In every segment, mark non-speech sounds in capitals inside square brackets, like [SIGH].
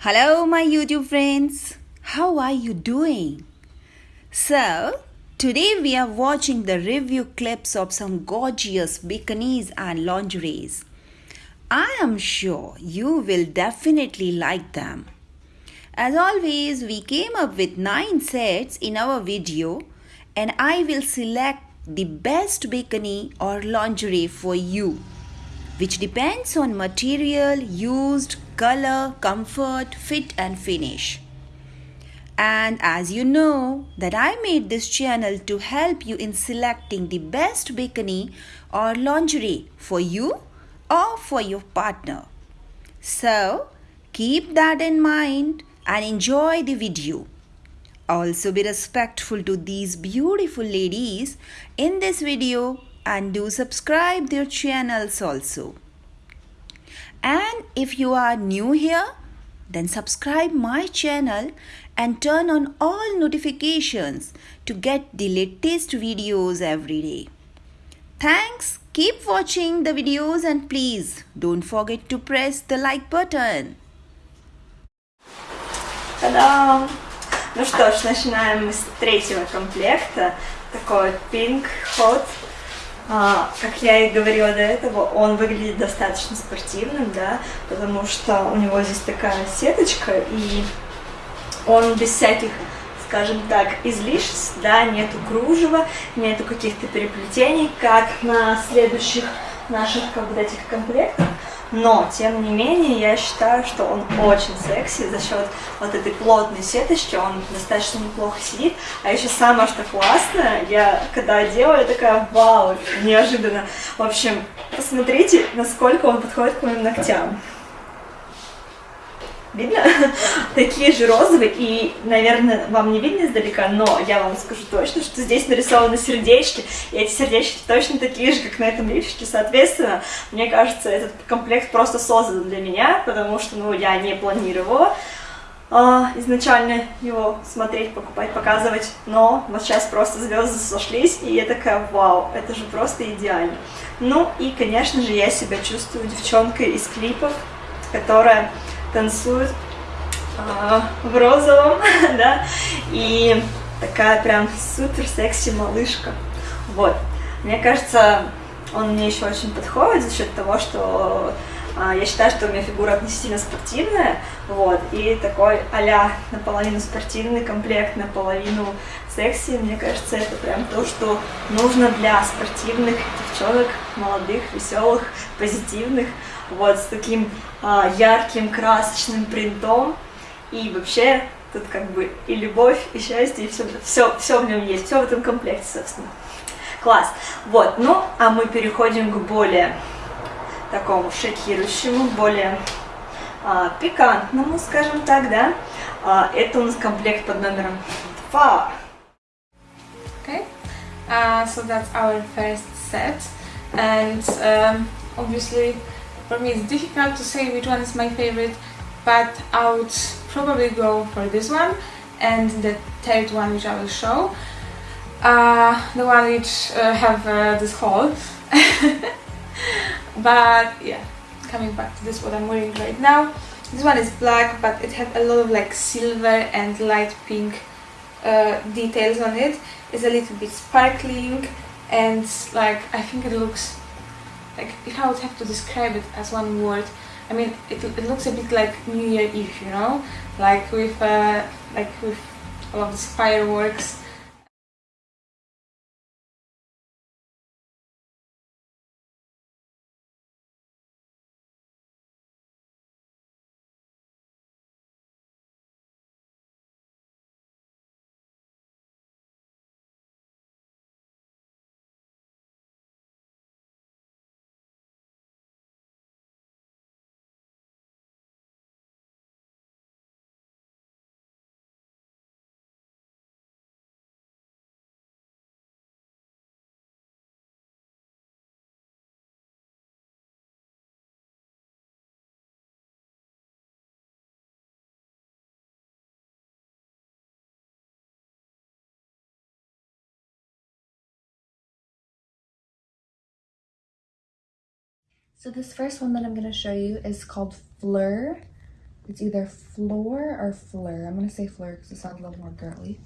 Hello, my YouTube friends. How are you doing? So, today we are watching the review clips of some gorgeous bikinis and lingeries. I am sure you will definitely like them. As always, we came up with 9 sets in our video and I will select the best bikini or lingerie for you which depends on material used, color, comfort, fit and finish. And as you know that I made this channel to help you in selecting the best bikini or lingerie for you or for your partner. So keep that in mind and enjoy the video. Also be respectful to these beautiful ladies in this video and do subscribe their channels also And if you are new here, then subscribe my channel and turn on all notifications to get the latest videos every day. Thanks. Keep watching the videos and please don't forget to press the like button. Та-дам! Ну что ж, начинаем мы с третьего комплекта. Такой Pink Hot. А, как я и говорила до этого, он выглядит достаточно спортивным, да, потому что у него здесь такая сеточка, и он без всяких, скажем так, излишеств, да, нету кружева, нету каких-то переплетений, как на следующих наших вот этих комплектах. Но, тем не менее, я считаю, что он очень секси за счет вот этой плотной сеточки, он достаточно неплохо сидит. А еще самое, что классное, я когда одела, я такая, вау, неожиданно. В общем, посмотрите, насколько он подходит к моим ногтям. Видно? [LAUGHS] Такие же розовые, и, наверное, вам не видно издалека, но я вам скажу точно, что здесь нарисованы сердечки, и эти сердечки точно такие же, как на этом лифчике, соответственно, мне кажется, этот комплект просто создан для меня, потому что, ну, я не планировала а, изначально его смотреть, покупать, показывать, но вот сейчас просто звезды сошлись, и я такая, вау, это же просто идеально. Ну, и, конечно же, я себя чувствую девчонкой из клипов, которая танцует э, в розовом, [LAUGHS] да, и такая прям супер секси малышка. Вот. Мне кажется, он мне еще очень подходит за счет того, что э, я считаю, что у меня фигура относительно спортивная, вот, и такой а наполовину спортивный комплект, наполовину секси, мне кажется, это прям то, что нужно для спортивных девчонок, молодых, веселых, позитивных, вот, с таким а, ярким, красочным принтом, и вообще тут как бы и любовь, и счастье, и все, все, все в нем есть, все в этом комплекте, собственно. Класс. Вот, ну, а мы переходим к более такому шокирующему, более а, пикантному, скажем так, да. А, это у нас комплект под номером 2. Okay, uh, so that's our first set, and um, obviously for me it's difficult to say which one is my favorite, but I would probably go for this one and the third one which I will show. Uh, the one which uh, have uh, this hole. [LAUGHS] but yeah, coming back to this what I'm wearing right now. This one is black but it has a lot of like silver and light pink uh, details on it. It's a little bit sparkling and like I think it looks like if I would have to describe it as one word. I mean it, it looks a bit like New Year Eve you know? Like with uh, like with all of these fireworks So this first one that I'm going to show you is called Fleur. It's either Floor or Fleur. I'm gonna say Fleur because it sounds a little more girly.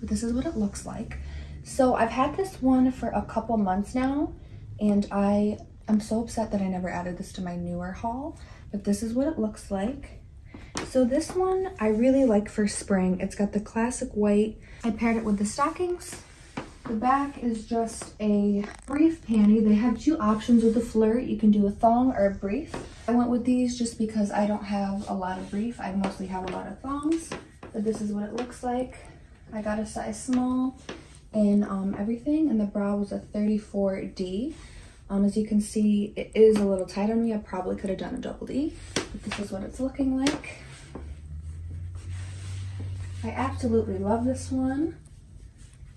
But this is what it looks like. So I've had this one for a couple months now, and I am so upset that I never added this to my newer haul. But this is what it looks like. So this one I really like for spring. It's got the classic white. I paired it with the stockings. The back is just a brief panty. They have two options with the flirt. You can do a thong or a brief. I went with these just because I don't have a lot of brief. I mostly have a lot of thongs. But this is what it looks like. I got a size small in um, everything and the bra was a 34D. Um, as you can see, it is a little tight on me. I probably could have done a double D, but this is what it's looking like. I absolutely love this one.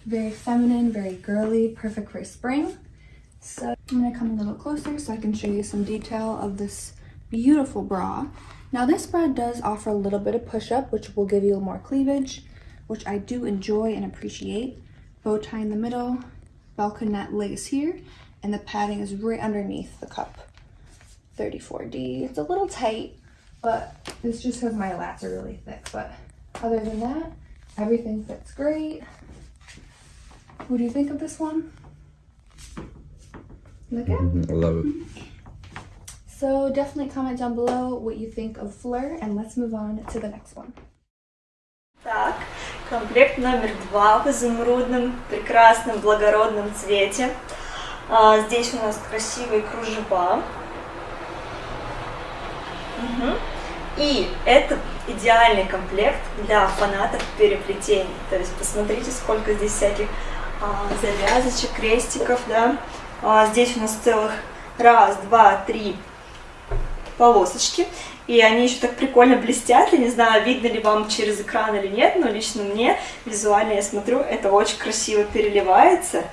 Very feminine, very girly, perfect for spring. So I'm gonna come a little closer so I can show you some detail of this beautiful bra. Now this bra does offer a little bit of push-up, which will give you more cleavage, which I do enjoy and appreciate. Bow tie in the middle, balconette lace here, and the padding is right underneath the cup. 34D. It's a little tight, but it's just because my lats are really thick. But other than that, everything fits great. What do you think of this one? Look at I love it. So definitely comment down below what you think of Fleur and let's move on to the next one. Так, комплект номер два в изумрудном, прекрасном, благородном цвете. А, здесь у нас красивые кружева. Мгм. И это идеальный комплект для фанатов переплетений. То есть посмотрите, сколько здесь всяких завязочек, крестиков, да. А, здесь у нас целых раз, два, три полосочки. И они еще так прикольно блестят. Я не знаю, видно ли вам через экран или нет, но лично мне визуально я смотрю, это очень красиво переливается.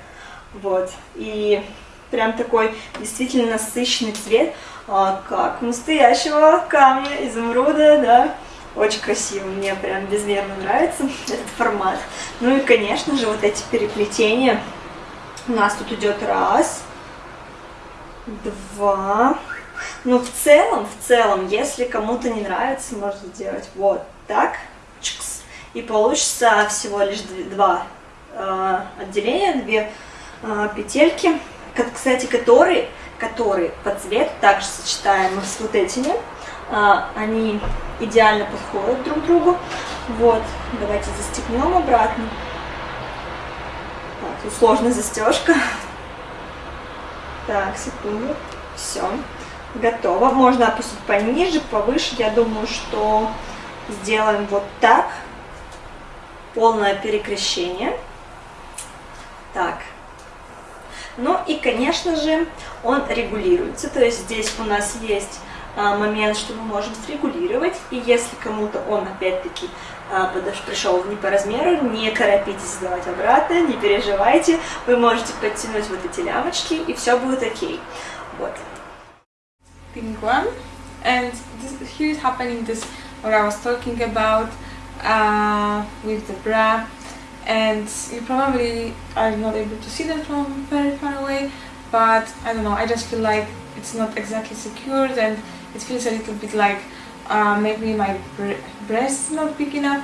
Вот. И прям такой действительно насыщенный цвет, а, как настоящего камня, изумруда, да. Очень красиво, мне прям безмерно нравится [LAUGHS] этот формат. Ну и, конечно же, вот эти переплетения. У нас тут идет раз, два. Ну, в целом, в целом, если кому-то не нравится, можно сделать вот так. чикс, И получится всего лишь два э, отделения, две э, петельки, кстати, которые, которые по цвету также сочетаемы с вот этими. А, они идеально подходят друг другу. Вот, давайте застегнем обратно. Так, тут сложная застежка. Так, секунду. Все. Готово. Можно опустить пониже, повыше. Я думаю, что сделаем вот так. Полное перекрещение. Так. Ну и, конечно же, он регулируется. То есть здесь у нас есть момент, что мы можем срегулировать. И если кому-то он, опять-таки, а, пришел не по размеру, не торопитесь сдавать обратно, не переживайте. Вы можете подтянуть вот эти лямочки, и все будет окей. Вот. one and this, here is happening this what I was talking about uh, with the bra and you probably are not able to see that from very far away but I don't know I just feel like it's not exactly secured and it feels a little bit like uh, maybe my bre- breast is not big enough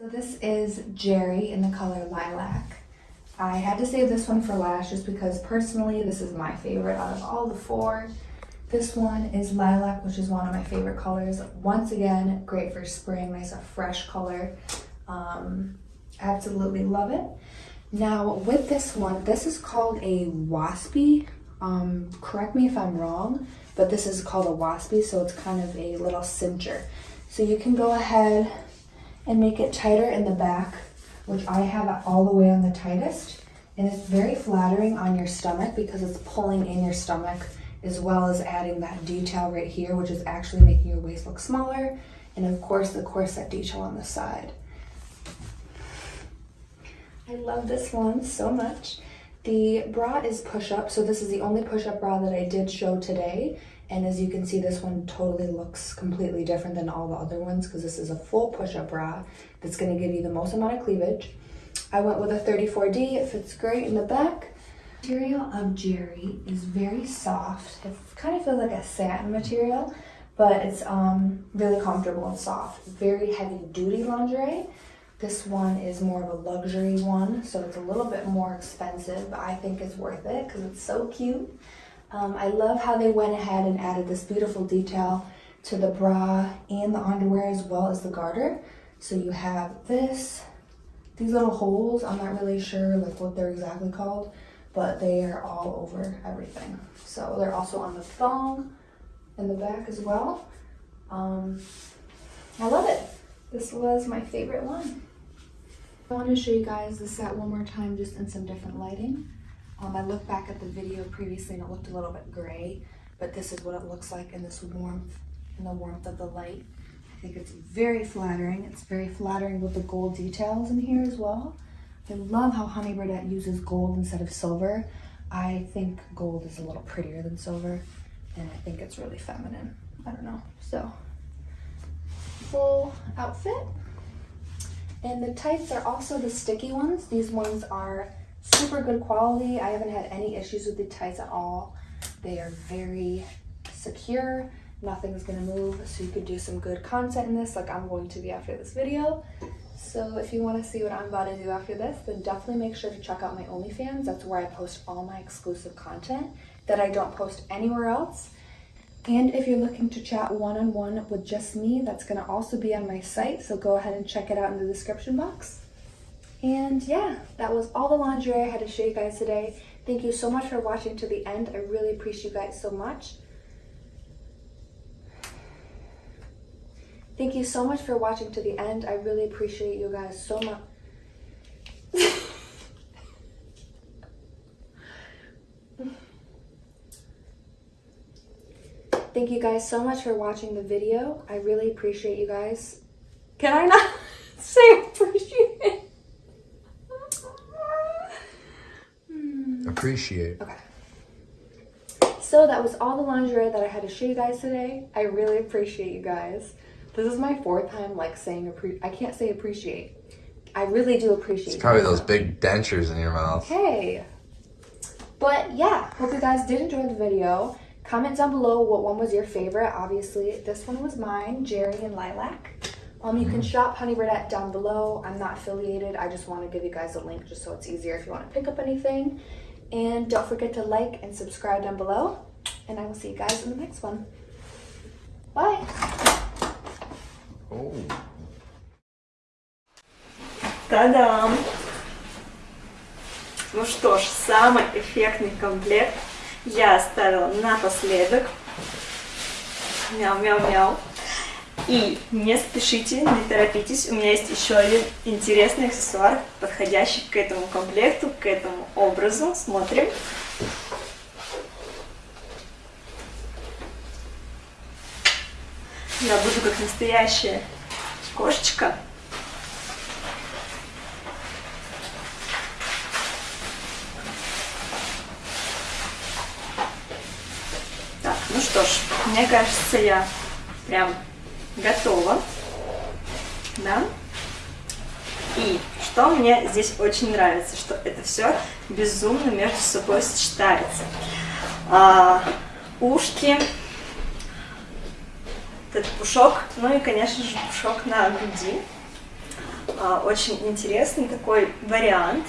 So this is Jerry in the color lilac. I had to save this one for last just because personally this is my favorite out of all the four. This one is lilac, which is one of my favorite colors. Once again, great for spring, nice a fresh color. Um, absolutely love it. Now with this one, this is called a waspy. Um, correct me if I'm wrong, but this is called a waspy, so it's kind of a little cincher. So you can go ahead and make it tighter in the back, which I have all the way on the tightest. And it's very flattering on your stomach because it's pulling in your stomach as well as adding that detail right here, which is actually making your waist look smaller. And of course the corset detail on the side. I love this one so much. The bra is push-up, so this is the only push-up bra that I did show today. And as you can see, this one totally looks completely different than all the other ones because this is a full push-up bra that's gonna give you the most amount of cleavage. I went with a 34D, it fits great in the back. Material of Jerry is very soft. It kind of feels like a satin material, but it's um, really comfortable and soft. Very heavy duty lingerie. This one is more of a luxury one, so it's a little bit more expensive, but I think it's worth it because it's so cute. Um, I love how they went ahead and added this beautiful detail to the bra and the underwear as well as the garter. So you have this, these little holes, I'm not really sure like what they're exactly called, but they are all over everything. So they're also on the thong in the back as well. Um, I love it. This was my favorite one. I want to show you guys the set one more time just in some different lighting. Um, I looked back at the video previously and it looked a little bit gray, but this is what it looks like in this warmth, in the warmth of the light. I think it's very flattering. It's very flattering with the gold details in here as well. I love how Honey Birdette uses gold instead of silver. I think gold is a little prettier than silver, and I think it's really feminine. I don't know. So, full outfit. And the tights are also the sticky ones. These ones are super good quality. I haven't had any issues with the tights at all. They are very secure. Nothing's gonna move, so you could do some good content in this like I'm going to be after this video. So if you wanna see what I'm about to do after this, then definitely make sure to check out my OnlyFans. That's where I post all my exclusive content that I don't post anywhere else. And if you're looking to chat one-on-one -on -one with just me, that's gonna also be on my site, so go ahead and check it out in the description box. And yeah, that was all the lingerie I had to show you guys today. Thank you so much for watching to the end. I really appreciate you guys so much. Thank you so much for watching to the end. I really appreciate you guys so much. Thank you guys so much for watching the video. I really appreciate you guys. Can I not [LAUGHS] say appreciate? Appreciate. Okay. So that was all the lingerie that I had to show you guys today. I really appreciate you guys. This is my fourth time like saying appre- I can't say appreciate. I really do appreciate. It's probably those big dentures in your mouth. Okay. But yeah, hope you guys did enjoy the video. Comment down below what one was your favorite. Obviously, this one was mine, Jerry and Lilac. Um, you can shop Honey down below. I'm not affiliated. I just want to give you guys a link just so it's easier if you want to pick up anything. And don't forget to like and subscribe down below. And I will see you guys in the next one. Bye. Oh. Та-дам! Ну что ж, самый эффектный комплект я оставила напоследок. Мяу-мяу-мяу. И не спешите, не торопитесь, у меня есть еще один интересный аксессуар, подходящий к этому комплекту, к этому образу. Смотрим. Я буду как настоящая кошечка. Так, ну что ж, мне кажется, я прям готова. Да? И что мне здесь очень нравится, что это все безумно между собой сочетается. А, ушки, этот пушок, ну и, конечно же, пушок на груди. А, очень интересный такой вариант.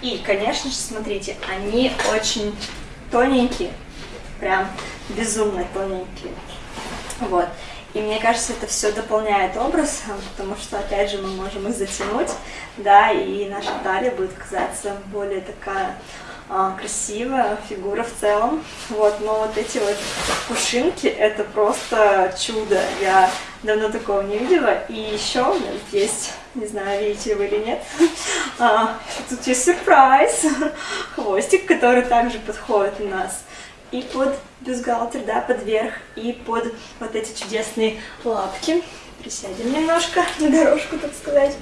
И, конечно же, смотрите, они очень тоненькие, прям безумно тоненькие. Вот. И мне кажется, это все дополняет образ, потому что, опять же, мы можем их затянуть, да, и наша талия будет казаться более такая а, красивая фигура в целом. Вот, но вот эти вот пушинки, это просто чудо. Я давно такого не видела. И еще есть, не знаю, видите вы или нет, [LAUGHS] а, тут есть сюрприз. [LAUGHS] Хвостик, который также подходит у нас и под бюстгальтер, да, под верх, и под вот эти чудесные лапки. Присядем немножко на дорожку, так сказать.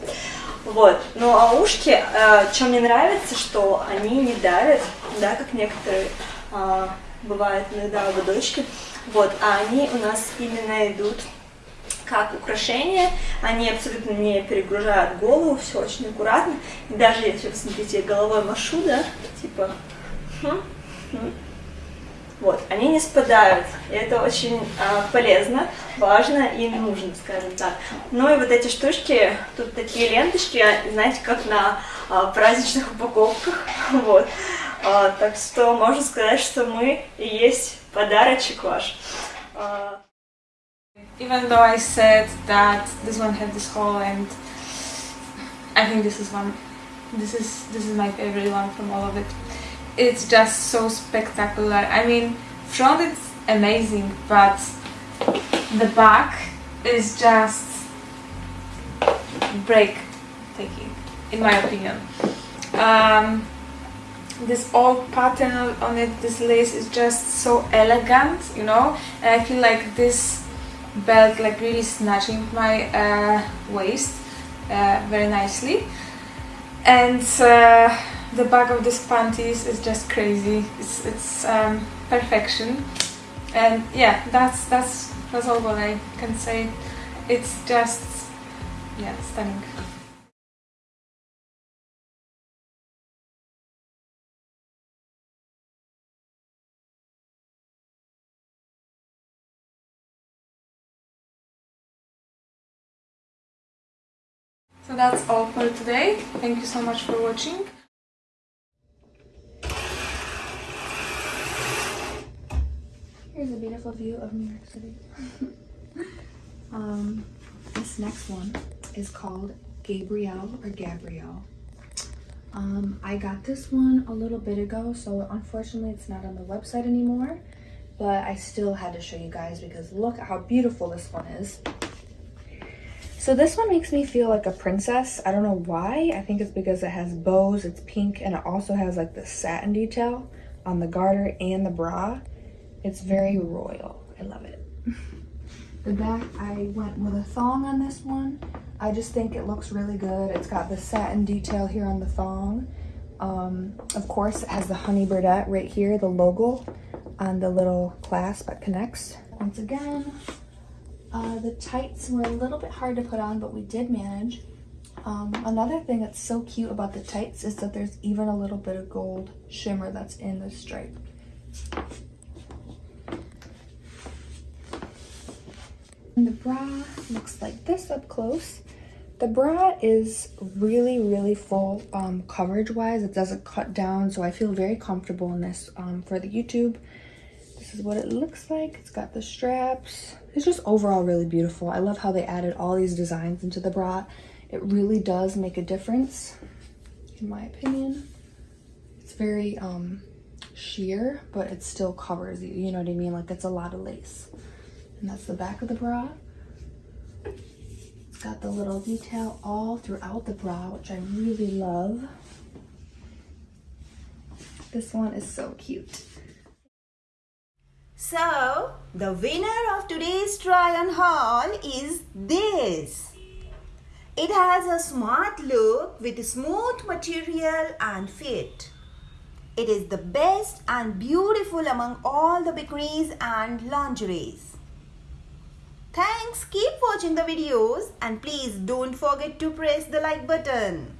Вот. Ну а ушки, э, что мне нравится, что они не давят, да, как некоторые э, бывают иногда у дочки. Вот, а они у нас именно идут как украшение, они абсолютно не перегружают голову, все очень аккуратно. И даже если, посмотрите, головой машу, да, типа, хм, хм, вот, они не спадают, и это очень а, полезно, важно и нужно, скажем так. Ну и вот эти штучки, тут такие ленточки, знаете, как на а, праздничных упаковках, [LAUGHS] вот. А, так что можно сказать, что мы и есть подарочек ваш. Even though I said that this one had this hole and I think this is one, this is this is my favorite one from all of it. It's just so spectacular. I mean, front it's amazing, but the back is just breathtaking, in my opinion. Um, this old pattern on it, this lace is just so elegant, you know, and I feel like this belt like really snatching my uh, waist uh, very nicely. And uh, the back of this panties is just crazy. It's it's um, perfection, and yeah, that's that's that's all what I can say. It's just yeah, stunning. So that's all for today. Thank you so much for watching. Here's a beautiful view of New York City. [LAUGHS] um, this next one is called Gabrielle or Gabrielle. Um, I got this one a little bit ago, so unfortunately it's not on the website anymore, but I still had to show you guys because look at how beautiful this one is. So this one makes me feel like a princess. I don't know why. I think it's because it has bows, it's pink, and it also has like the satin detail on the garter and the bra. It's very royal. I love it. [LAUGHS] the back, I went with a thong on this one. I just think it looks really good. It's got the satin detail here on the thong. Um, of course, it has the honey birdette right here, the logo on the little clasp that connects. Once again, uh, the tights were a little bit hard to put on, but we did manage. Um, another thing that's so cute about the tights is that there's even a little bit of gold shimmer that's in the stripe. And the bra looks like this up close. The bra is really, really full um, coverage wise. It doesn't cut down, so I feel very comfortable in this um, for the YouTube. This is what it looks like. It's got the straps. It's just overall really beautiful. I love how they added all these designs into the bra. It really does make a difference, in my opinion. It's very um, sheer, but it still covers you. You know what I mean? Like it's a lot of lace. And that's the back of the bra. It's got the little detail all throughout the bra, which I really love. This one is so cute. So, the winner of today's try on haul is this. It has a smart look with smooth material and fit. It is the best and beautiful among all the bikinis and lingeries. Thanks, keep watching the videos and please don't forget to press the like button.